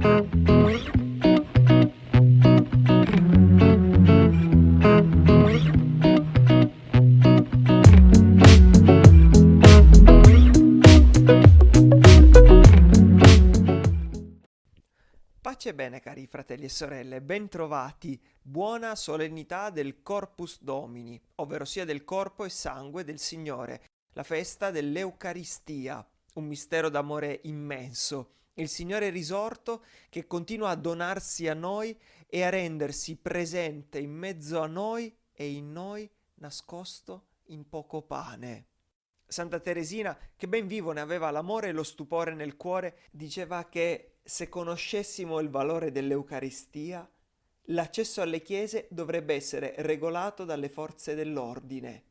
Pace bene cari fratelli e sorelle, bentrovati, buona solennità del Corpus Domini, ovvero sia del corpo e sangue del Signore, la festa dell'Eucaristia, un mistero d'amore immenso, il Signore risorto che continua a donarsi a noi e a rendersi presente in mezzo a noi e in noi nascosto in poco pane. Santa Teresina, che ben vivo ne aveva l'amore e lo stupore nel cuore, diceva che se conoscessimo il valore dell'Eucaristia, l'accesso alle chiese dovrebbe essere regolato dalle forze dell'ordine.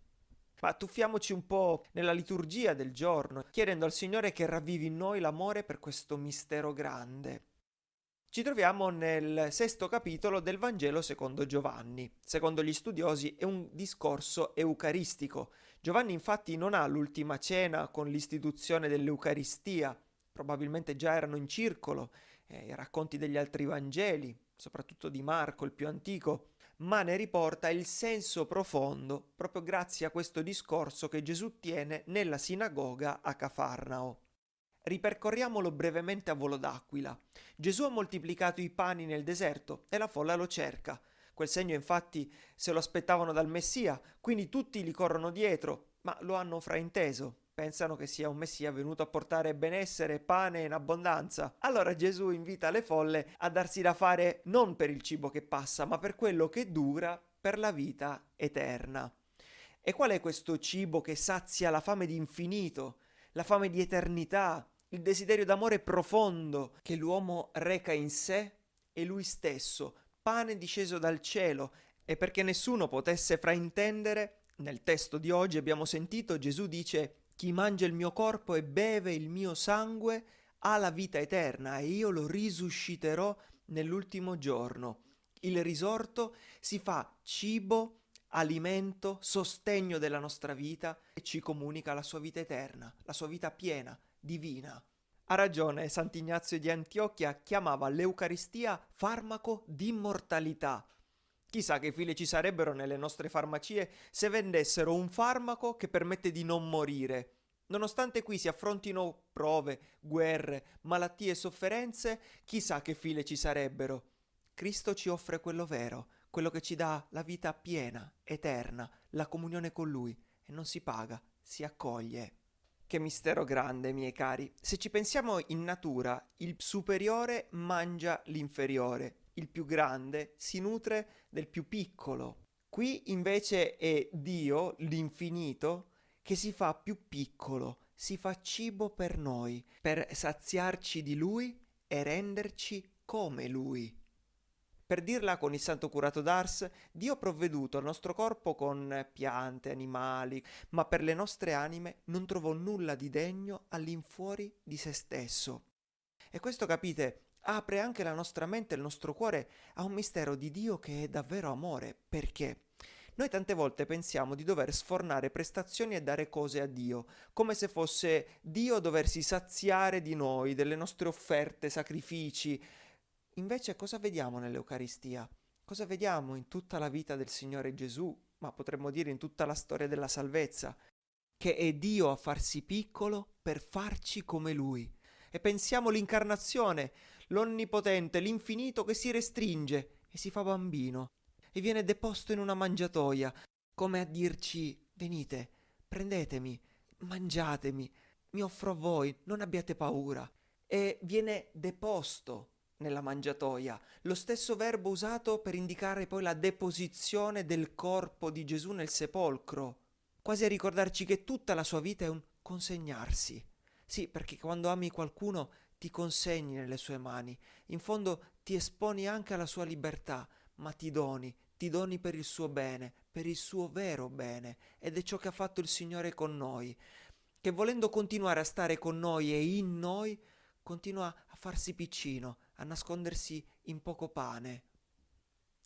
Ma tuffiamoci un po' nella liturgia del giorno, chiedendo al Signore che ravvivi in noi l'amore per questo mistero grande. Ci troviamo nel sesto capitolo del Vangelo secondo Giovanni. Secondo gli studiosi è un discorso eucaristico. Giovanni infatti non ha l'ultima cena con l'istituzione dell'Eucaristia, probabilmente già erano in circolo, eh, i racconti degli altri Vangeli, soprattutto di Marco, il più antico, ma ne riporta il senso profondo proprio grazie a questo discorso che Gesù tiene nella sinagoga a Cafarnao. Ripercorriamolo brevemente a volo d'aquila. Gesù ha moltiplicato i pani nel deserto e la folla lo cerca. Quel segno infatti se lo aspettavano dal Messia, quindi tutti gli corrono dietro, ma lo hanno frainteso pensano che sia un messia venuto a portare benessere pane in abbondanza. Allora Gesù invita le folle a darsi da fare non per il cibo che passa, ma per quello che dura per la vita eterna. E qual è questo cibo che sazia la fame di infinito, la fame di eternità, il desiderio d'amore profondo che l'uomo reca in sé e lui stesso, pane disceso dal cielo, e perché nessuno potesse fraintendere, nel testo di oggi abbiamo sentito Gesù dice chi mangia il mio corpo e beve il mio sangue ha la vita eterna e io lo risusciterò nell'ultimo giorno. Il risorto si fa cibo, alimento, sostegno della nostra vita e ci comunica la sua vita eterna, la sua vita piena, divina. Ha ragione, Sant'Ignazio di Antiochia chiamava l'Eucaristia farmaco d'immortalità. Chissà che file ci sarebbero nelle nostre farmacie se vendessero un farmaco che permette di non morire. Nonostante qui si affrontino prove, guerre, malattie e sofferenze, chissà che file ci sarebbero. Cristo ci offre quello vero, quello che ci dà la vita piena, eterna, la comunione con Lui, e non si paga, si accoglie. Che mistero grande, miei cari. Se ci pensiamo in natura, il superiore mangia l'inferiore, il più grande si nutre del più piccolo. Qui invece è Dio, l'infinito, che si fa più piccolo, si fa cibo per noi, per saziarci di Lui e renderci come Lui. Per dirla con il santo curato d'Ars, Dio ha provveduto al nostro corpo con piante, animali, ma per le nostre anime non trovò nulla di degno all'infuori di se stesso. E questo capite apre anche la nostra mente e il nostro cuore a un mistero di Dio che è davvero amore. Perché? Noi tante volte pensiamo di dover sfornare prestazioni e dare cose a Dio, come se fosse Dio a doversi saziare di noi, delle nostre offerte, sacrifici. Invece cosa vediamo nell'Eucaristia? Cosa vediamo in tutta la vita del Signore Gesù, ma potremmo dire in tutta la storia della salvezza? Che è Dio a farsi piccolo per farci come Lui. E pensiamo l'incarnazione, l'onnipotente, l'infinito che si restringe e si fa bambino e viene deposto in una mangiatoia, come a dirci venite, prendetemi, mangiatemi, mi offro a voi, non abbiate paura. E viene deposto nella mangiatoia, lo stesso verbo usato per indicare poi la deposizione del corpo di Gesù nel sepolcro, quasi a ricordarci che tutta la sua vita è un consegnarsi. Sì, perché quando ami qualcuno ti consegni nelle sue mani, in fondo ti esponi anche alla sua libertà, ma ti doni, ti doni per il suo bene, per il suo vero bene, ed è ciò che ha fatto il Signore con noi, che volendo continuare a stare con noi e in noi, continua a farsi piccino, a nascondersi in poco pane.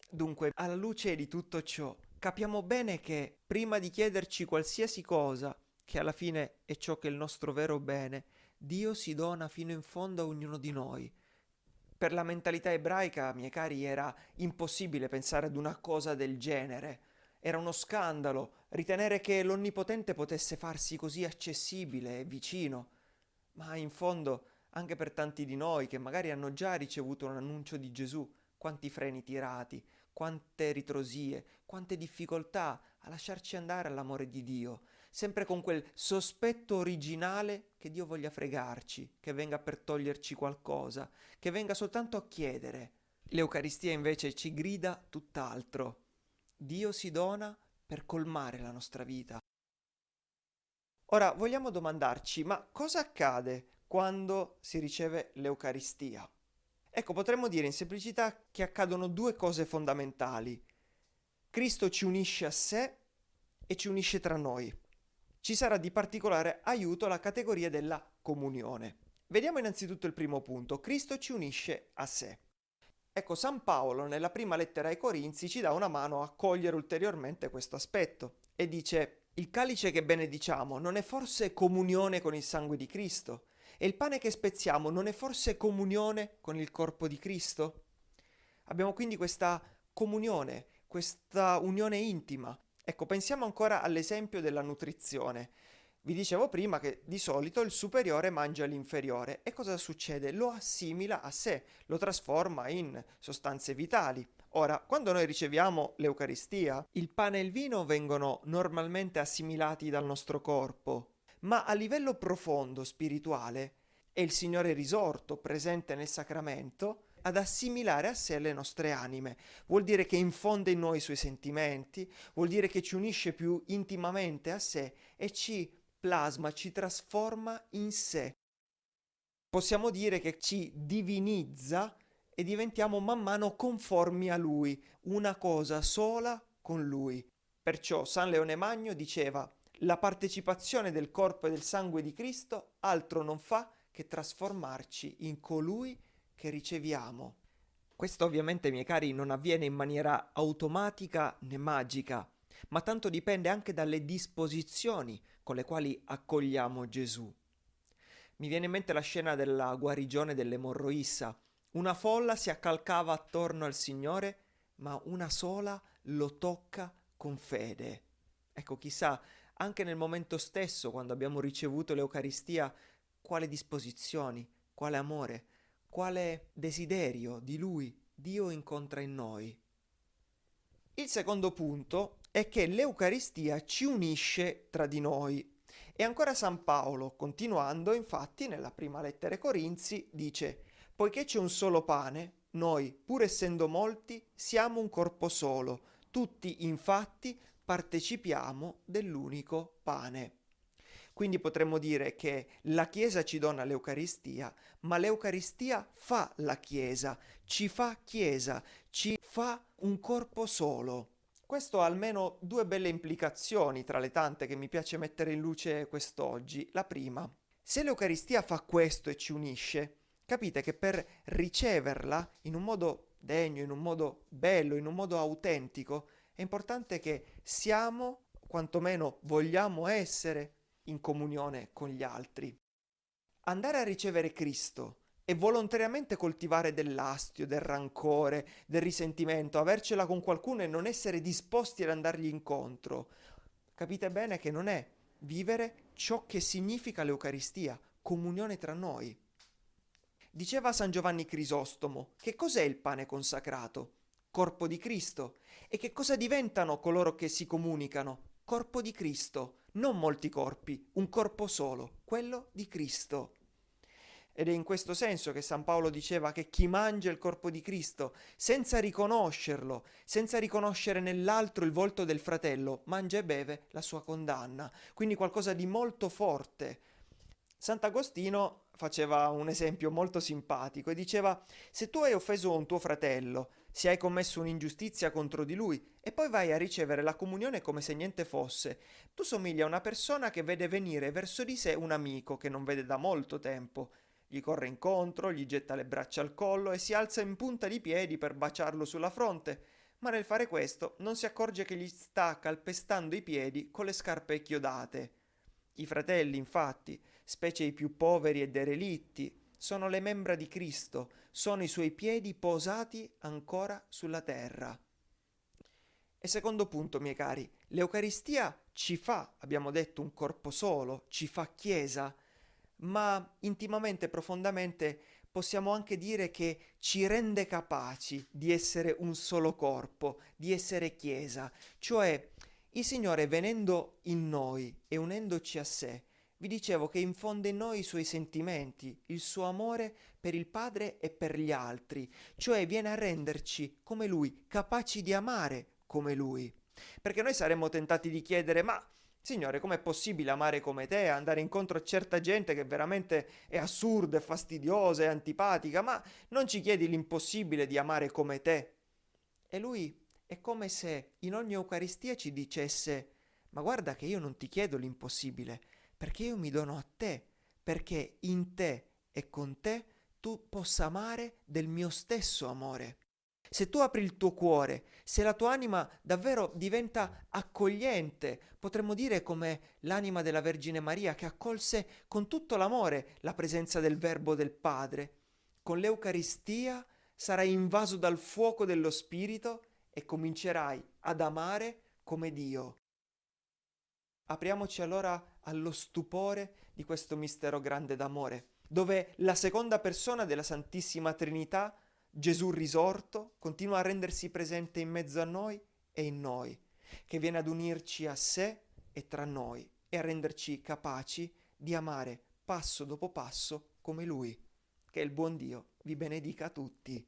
Dunque, alla luce di tutto ciò, capiamo bene che prima di chiederci qualsiasi cosa, che alla fine è ciò che è il nostro vero bene, Dio si dona fino in fondo a ognuno di noi, per la mentalità ebraica, miei cari, era impossibile pensare ad una cosa del genere. Era uno scandalo ritenere che l'Onnipotente potesse farsi così accessibile e vicino. Ma in fondo, anche per tanti di noi che magari hanno già ricevuto un annuncio di Gesù, quanti freni tirati, quante ritrosie, quante difficoltà a lasciarci andare all'amore di Dio, sempre con quel sospetto originale che Dio voglia fregarci, che venga per toglierci qualcosa, che venga soltanto a chiedere. L'Eucaristia invece ci grida tutt'altro. Dio si dona per colmare la nostra vita. Ora vogliamo domandarci, ma cosa accade quando si riceve l'Eucaristia? Ecco, potremmo dire in semplicità che accadono due cose fondamentali. Cristo ci unisce a sé e ci unisce tra noi. Ci sarà di particolare aiuto la categoria della comunione. Vediamo innanzitutto il primo punto. Cristo ci unisce a sé. Ecco, San Paolo nella prima lettera ai Corinzi ci dà una mano a cogliere ulteriormente questo aspetto e dice il calice che benediciamo non è forse comunione con il sangue di Cristo? E il pane che spezziamo non è forse comunione con il corpo di Cristo? Abbiamo quindi questa comunione, questa unione intima. Ecco, pensiamo ancora all'esempio della nutrizione. Vi dicevo prima che di solito il superiore mangia l'inferiore e cosa succede? Lo assimila a sé, lo trasforma in sostanze vitali. Ora, quando noi riceviamo l'Eucaristia, il pane e il vino vengono normalmente assimilati dal nostro corpo, ma a livello profondo, spirituale, è il Signore risorto, presente nel sacramento, ad assimilare a sé le nostre anime. Vuol dire che infonde in noi i suoi sentimenti, vuol dire che ci unisce più intimamente a sé e ci plasma, ci trasforma in sé. Possiamo dire che ci divinizza e diventiamo man mano conformi a lui, una cosa sola con lui. Perciò San Leone Magno diceva la partecipazione del corpo e del sangue di Cristo altro non fa che trasformarci in colui che riceviamo. Questo ovviamente, miei cari, non avviene in maniera automatica né magica, ma tanto dipende anche dalle disposizioni con le quali accogliamo Gesù. Mi viene in mente la scena della guarigione dell'emorroissa. Una folla si accalcava attorno al Signore, ma una sola lo tocca con fede. Ecco, chissà, anche nel momento stesso, quando abbiamo ricevuto l'Eucaristia, quale disposizioni, quale amore, quale desiderio di Lui Dio incontra in noi. Il secondo punto è che l'Eucaristia ci unisce tra di noi. E ancora San Paolo, continuando, infatti, nella prima lettera ai Corinzi, dice Poiché c'è un solo pane, noi, pur essendo molti, siamo un corpo solo, tutti infatti partecipiamo dell'unico pane. Quindi potremmo dire che la Chiesa ci dona l'Eucaristia, ma l'Eucaristia fa la Chiesa, ci fa Chiesa, ci fa un corpo solo. Questo ha almeno due belle implicazioni tra le tante che mi piace mettere in luce quest'oggi. La prima, se l'Eucaristia fa questo e ci unisce, capite che per riceverla in un modo degno, in un modo bello, in un modo autentico, è importante che siamo, quantomeno vogliamo essere, in comunione con gli altri. Andare a ricevere Cristo e volontariamente coltivare dell'astio, del rancore, del risentimento, avercela con qualcuno e non essere disposti ad andargli incontro, capite bene che non è vivere ciò che significa l'Eucaristia, comunione tra noi. Diceva San Giovanni Crisostomo, che cos'è il pane consacrato? Corpo di Cristo. E che cosa diventano coloro che si comunicano? Corpo di Cristo non molti corpi, un corpo solo, quello di Cristo. Ed è in questo senso che San Paolo diceva che chi mangia il corpo di Cristo, senza riconoscerlo, senza riconoscere nell'altro il volto del fratello, mangia e beve la sua condanna. Quindi qualcosa di molto forte. Sant'Agostino faceva un esempio molto simpatico e diceva se tu hai offeso un tuo fratello, se hai commesso un'ingiustizia contro di lui e poi vai a ricevere la comunione come se niente fosse, tu somigli a una persona che vede venire verso di sé un amico che non vede da molto tempo. Gli corre incontro, gli getta le braccia al collo e si alza in punta di piedi per baciarlo sulla fronte, ma nel fare questo non si accorge che gli sta calpestando i piedi con le scarpe chiodate. I fratelli, infatti, specie i più poveri e derelitti, sono le membra di Cristo, sono i suoi piedi posati ancora sulla terra. E secondo punto, miei cari, l'Eucaristia ci fa, abbiamo detto, un corpo solo, ci fa Chiesa, ma intimamente, profondamente possiamo anche dire che ci rende capaci di essere un solo corpo, di essere Chiesa, cioè il Signore venendo in noi e unendoci a sé, vi dicevo che infonde in noi i suoi sentimenti, il suo amore per il Padre e per gli altri, cioè viene a renderci come Lui, capaci di amare come Lui. Perché noi saremmo tentati di chiedere, ma Signore, com'è possibile amare come te, andare incontro a certa gente che veramente è assurda, è fastidiosa, è antipatica, ma non ci chiedi l'impossibile di amare come te? E lui è come se in ogni Eucaristia ci dicesse, ma guarda che io non ti chiedo l'impossibile, perché io mi dono a te, perché in te e con te tu possa amare del mio stesso amore. Se tu apri il tuo cuore, se la tua anima davvero diventa accogliente, potremmo dire come l'anima della Vergine Maria che accolse con tutto l'amore la presenza del Verbo del Padre, con l'Eucaristia sarai invaso dal fuoco dello Spirito e comincerai ad amare come Dio. Apriamoci allora allo stupore di questo mistero grande d'amore, dove la seconda persona della Santissima Trinità Gesù risorto continua a rendersi presente in mezzo a noi e in noi, che viene ad unirci a sé e tra noi e a renderci capaci di amare passo dopo passo come Lui. Che il buon Dio vi benedica tutti.